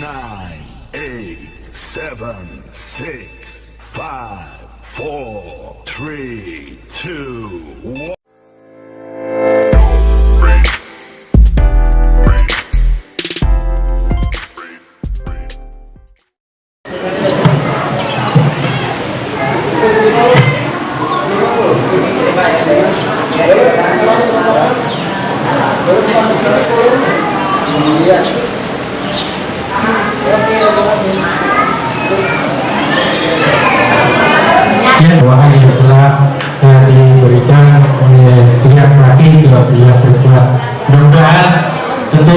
nine, eight, seven, six, five, four, three, two, one.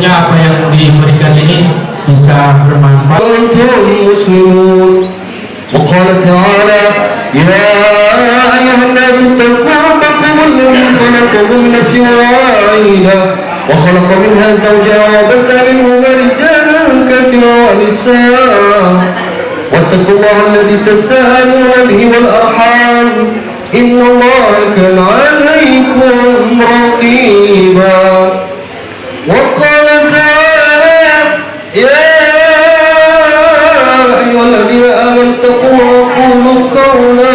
Tentunya apa yang diberikan ini bisa bermanfaat. وقال تعالى يا أيها الناس اتقوا ربكم الذي خلقكم من نفس واحدة وخلق منها زوجها وبث منهما رجالا كثيرا ونساء واتقوا الله الذي تساءلون به والأرحام إن الله كان عليكم رقيبا وقال يا أيها الذين آمنوا اتقوا وقولوا قولا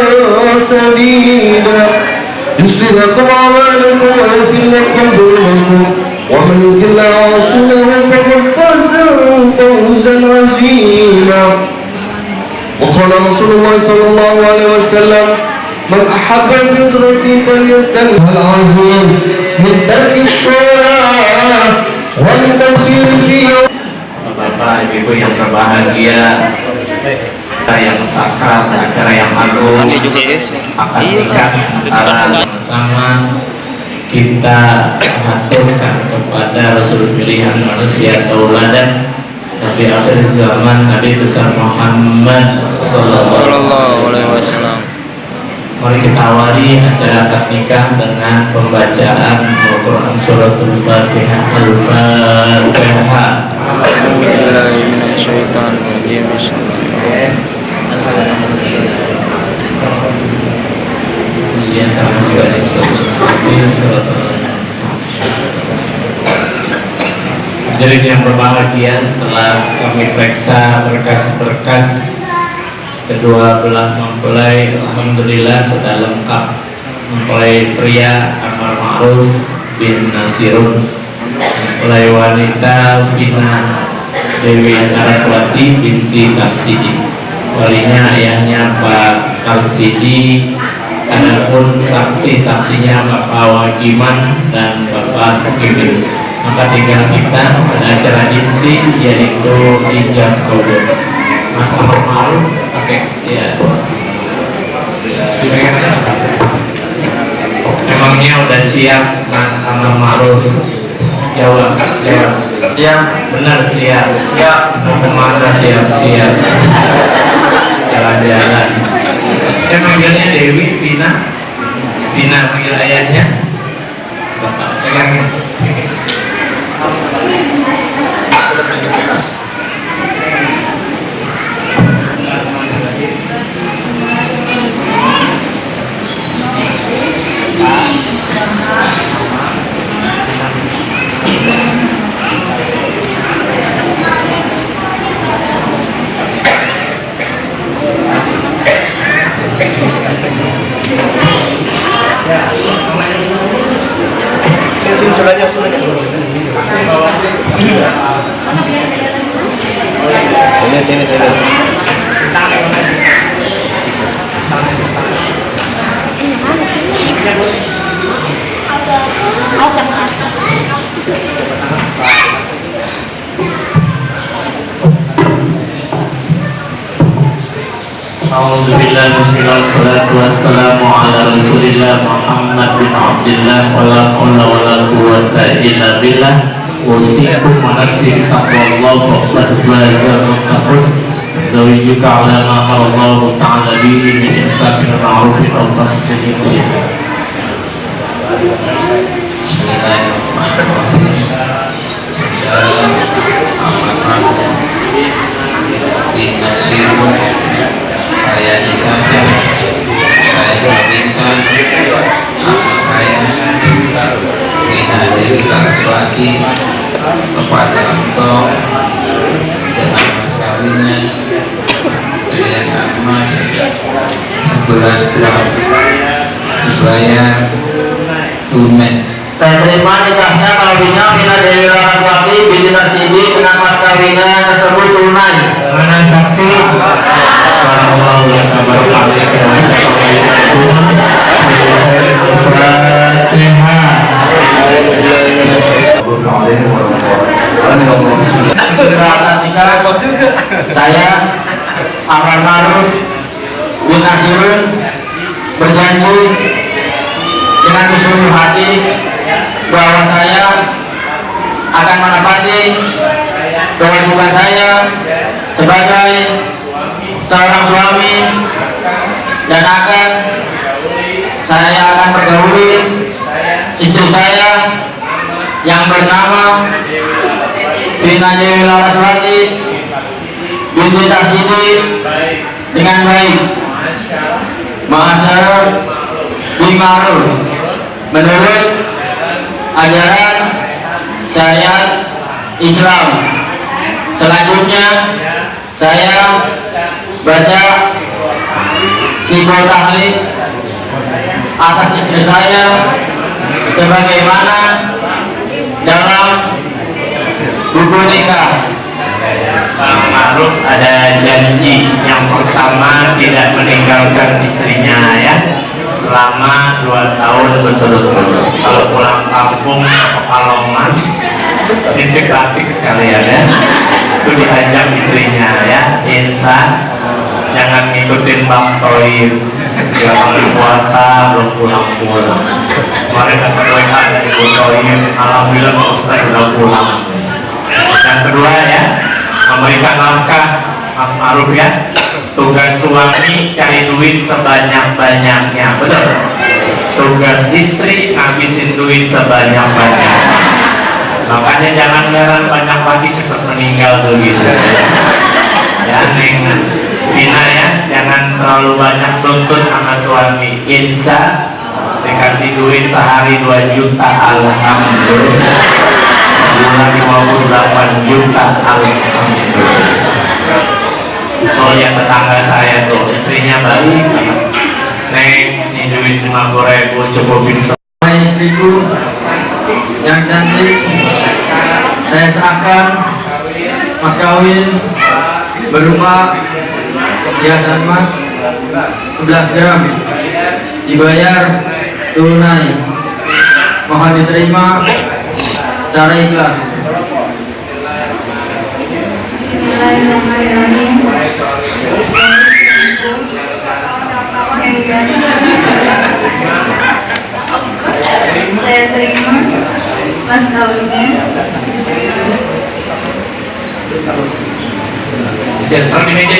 لكم أعمالكم ويغفر لكم ذنوبكم. ومن يطع الله فقد فاز فوزا عظيما. وقال رسول الله صلى الله عليه وسلم من أحب الفطرة فليستنها العظيم من ترك الصلاة والتفسير فيها Bapak, Ibu yang berbahagia acara yang sakral, acara yang agung akan nikah antara sama. Kita mengaturkan kepada Rasul pilihan manusia tauladan Nabi akhir zaman Nabi besar Muhammad Sallallahu Alaihi Wasallam. Mari kita awali acara akad nikah dengan pembacaan Al-Quran Suratul Fatihah Al-Fatihah Iya, Jadi yang berbahagia setelah kami periksa berkas-berkas kedua belah mempelai Alhamdulillah sudah lengkap. Mempelai pria Amar Ma'ruf bin Nasirun. Mempelai wanita Vina Dewi Naraswati binti Karsidi walinya ayahnya Pak Karsidi adapun saksi-saksinya Bapak Wakiman dan Bapak Hakimin maka tinggal kita pada acara inti yaitu ijab kabul Mas Amar Ma'ruf pakai ya Emangnya udah siap Mas Amar Ma'ruf? Jawab jawab ya benar siap. Ya. Ke mana siap siap? Jalan-jalan. Saya manggilnya Dewi Vina. Vina panggil ayahnya. Bapak pegangin Wa la hawla wa la quwwata illa billah Wasikum wa nafsi taqwallah Faqad faza ala ma Ta'ala bihi min ma'rufin Wa taslimin wa islam. Nasirun saya nikahkan saya Taraswati kepada engkau dengan kawinnya perhiasan emas 11 gram dibayar tunai Saya terima nikahnya kawinnya Mina Dewi Laraswati binti Tasidi dengan mas kawinnya tersebut tunai. Mana saksi? Allah ya sabar saya Amar Maruf bin Nasirun berjanji dengan sesungguh hati bahwa saya akan menepati kewajiban saya sebagai seorang suami dan akan saya akan pergauli istri saya yang bernama Vina Dewi Laraswati binti Tasidi dengan baik. Mahasyar Bimaruf menurut ajaran syariat Islam. Selanjutnya saya baca psikotahlik atas istri saya sebagaimana dalam buku nikah. Bang Maruf ada janji yang pertama tidak meninggalkan istrinya ya selama dua tahun berturut-turut. Kalau pulang kampung ke Pekalongan titik batik sekalian ya itu diajak istrinya ya. Insya jangan ngikutin Bang Toib. Dia kalau puasa belum pulang-pulang kemarin dapat WA dari Bu Toib. Alhamdulillah Pak Ustaz sudah pulang. Yang kedua ya memberikan nafkah Mas Maruf ya tugas suami cari duit sebanyak-banyaknya betul? Tugas istri ngabisin duit sebanyak-banyaknya. Makanya jangan heran banyak lagi cepat meninggal begitu. Neng Vina ya jangan terlalu banyak tuntut sama suami. Insya dikasih duit sehari 2 juta alhamdulillah. Sebulan 58 juta alhamdulillah oh yang tetangga saya tuh. Istrinya baik Neng ini duit 50 ribu cukupin Sama istriku yang cantik. Saya serahkan. Mas kawin. Berupa hiasan emas 11 gram. Dibayar tunai. Mohon diterima secara ikhlas. Bismillahirrahmanirrahim. Mas kawinnya. Di meja